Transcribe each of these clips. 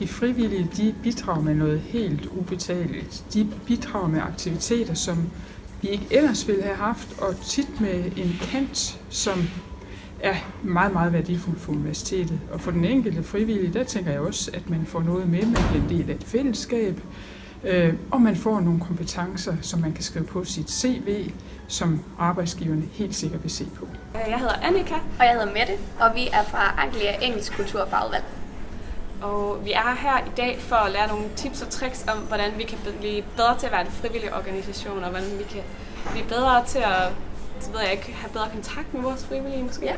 De frivillige de bidrager med noget helt ubetalt. De bidrager med aktiviteter, som vi ikke ellers ville have haft, og tit med en kant, som er meget, meget værdifuld for universitetet. Og for den enkelte frivillige, der tænker jeg også, at man får noget med, man bliver en del af et fællesskab, øh, og man får nogle kompetencer, som man kan skrive på sit CV, som arbejdsgiverne helt sikkert vil se på. Jeg hedder Annika. Og jeg hedder Mette, og vi er fra Anglia Engelsk Kulturfagudvalg. Og vi er her i dag for at lære nogle tips og tricks om, hvordan vi kan blive bedre til at være en frivillig organisation, og hvordan vi kan blive bedre til at så ved jeg ikke, have bedre kontakt med vores frivillige måske. Ja.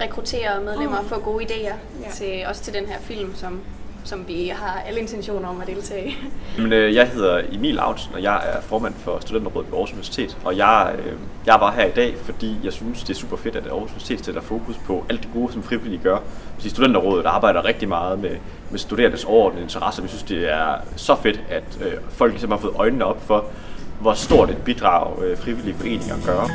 Rekruttere medlemmer og Mm. få gode idéer, Ja. til, også til den her film, som, som vi har alle intentioner om at deltage i. Jamen, øh, jeg hedder Emil Autsen, og jeg er formand for Studenterrådet ved Aarhus Universitet. Og jeg, øh, jeg er bare her i dag, fordi jeg synes, det er super fedt, at Aarhus Universitet sætter fokus på alt det gode, som frivillige gør. Fordi Studenterrådet arbejder rigtig meget med, med studerendes overordnede interesser. Vi synes, det er så fedt, at øh, folk ligesom har fået øjnene op for, hvor stort et bidrag øh, frivillige foreninger gør.